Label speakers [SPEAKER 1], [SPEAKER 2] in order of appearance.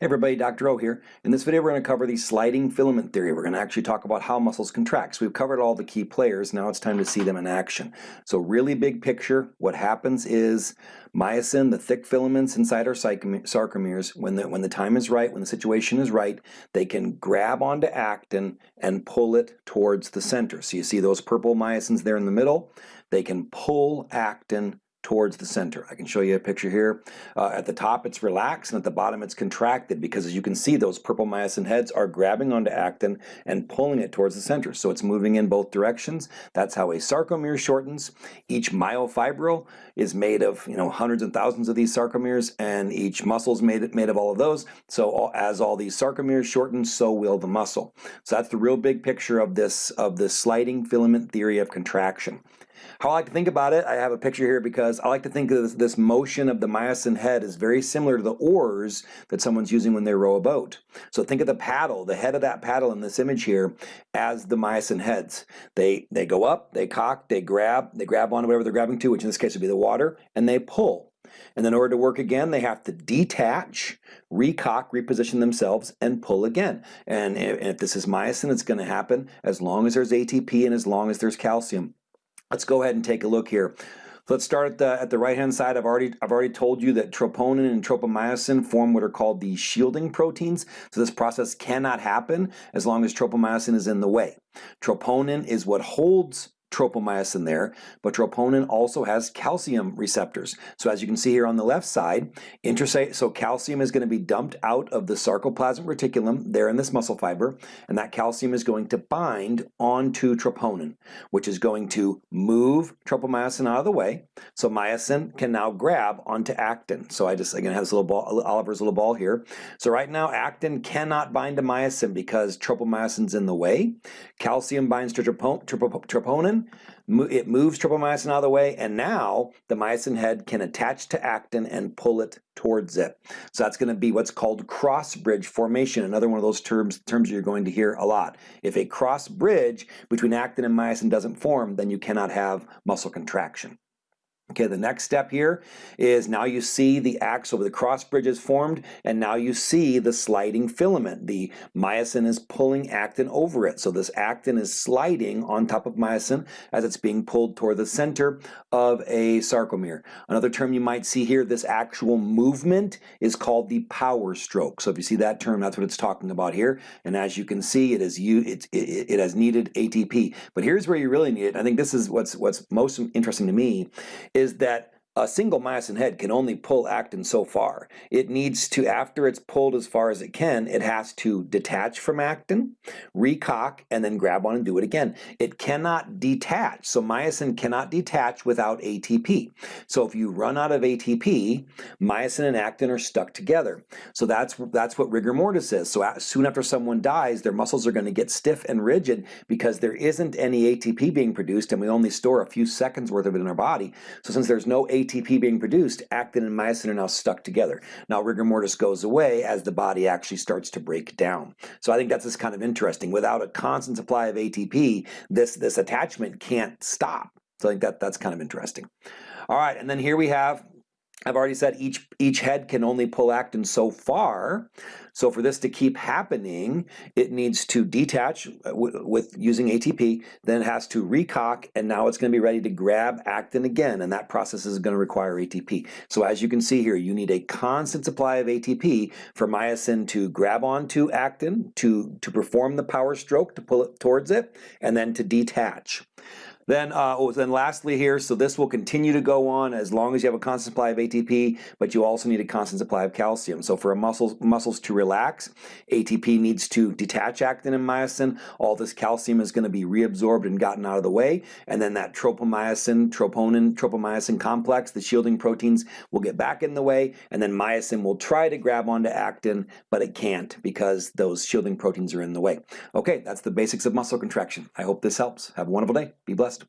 [SPEAKER 1] Hey everybody, Dr. O here. In this video we're going to cover the sliding filament theory. We're going to actually talk about how muscles contract. So we've covered all the key players, now it's time to see them in action. So really big picture, what happens is myosin, the thick filaments inside our sarcomeres, when the, when the time is right, when the situation is right, they can grab onto actin and pull it towards the center. So you see those purple myosins there in the middle, they can pull actin towards the center. I can show you a picture here. Uh, at the top it's relaxed and at the bottom it's contracted because as you can see those purple myosin heads are grabbing onto actin and pulling it towards the center. So it's moving in both directions. That's how a sarcomere shortens. Each myofibril is made of you know hundreds and thousands of these sarcomeres and each muscle is made, made of all of those. So all, as all these sarcomeres shorten so will the muscle. So that's the real big picture of this of this sliding filament theory of contraction. How I like to think about it, I have a picture here because I like to think of this, this, motion of the myosin head is very similar to the oars that someone's using when they row a boat. So think of the paddle, the head of that paddle in this image here as the myosin heads. They, they go up, they cock, they grab, they grab onto whatever they're grabbing to, which in this case would be the water, and they pull. And in order to work again, they have to detach, recock, reposition themselves, and pull again. And if this is myosin, it's going to happen as long as there's ATP and as long as there's calcium. Let's go ahead and take a look here. Let's start at the, at the right-hand side. I've already, I've already told you that troponin and tropomyosin form what are called the shielding proteins. So this process cannot happen as long as tropomyosin is in the way. Troponin is what holds tropomyosin there, but troponin also has calcium receptors. So as you can see here on the left side, so calcium is going to be dumped out of the sarcoplasmic reticulum there in this muscle fiber, and that calcium is going to bind onto troponin, which is going to move tropomyosin out of the way, so myosin can now grab onto actin. So I just, again, have this little ball, Oliver's little ball here. So right now, actin cannot bind to myosin because tropomyosin's in the way. Calcium binds to troponin, it moves tropomyosin out of the way, and now the myosin head can attach to actin and pull it towards it. So that's going to be what's called cross bridge formation, another one of those terms, terms you're going to hear a lot. If a cross bridge between actin and myosin doesn't form, then you cannot have muscle contraction. Okay, the next step here is now you see the axle, the cross bridge is formed, and now you see the sliding filament. The myosin is pulling actin over it. So this actin is sliding on top of myosin as it's being pulled toward the center of a sarcomere. Another term you might see here, this actual movement is called the power stroke. So if you see that term, that's what it's talking about here. And as you can see, it is it, it, it has needed ATP. But here's where you really need it. I think this is what's what's most interesting to me is that a single myosin head can only pull actin so far. It needs to, after it's pulled as far as it can, it has to detach from actin, recock, and then grab on and do it again. It cannot detach, so myosin cannot detach without ATP. So if you run out of ATP, myosin and actin are stuck together. So that's, that's what rigor mortis is. So soon after someone dies, their muscles are going to get stiff and rigid because there isn't any ATP being produced and we only store a few seconds worth of it in our body. So since there's no ATP ATP being produced, actin and myosin are now stuck together. Now rigor mortis goes away as the body actually starts to break down. So I think that's just kind of interesting. Without a constant supply of ATP, this, this attachment can't stop. So I think that, that's kind of interesting. All right, and then here we have I've already said each, each head can only pull actin so far. So for this to keep happening, it needs to detach uh, with using ATP, then it has to recock, and now it's going to be ready to grab actin again, and that process is going to require ATP. So as you can see here, you need a constant supply of ATP for myosin to grab onto actin, to, to perform the power stroke, to pull it towards it, and then to detach. Then, uh, oh, then lastly here, so this will continue to go on as long as you have a constant supply of ATP, but you also need a constant supply of calcium. So for a muscle, muscles to relax, ATP needs to detach actin and myosin. All this calcium is going to be reabsorbed and gotten out of the way, and then that tropomyosin, troponin, tropomyosin complex, the shielding proteins, will get back in the way, and then myosin will try to grab onto actin, but it can't because those shielding proteins are in the way. Okay, that's the basics of muscle contraction. I hope this helps. Have a wonderful day. Be blessed.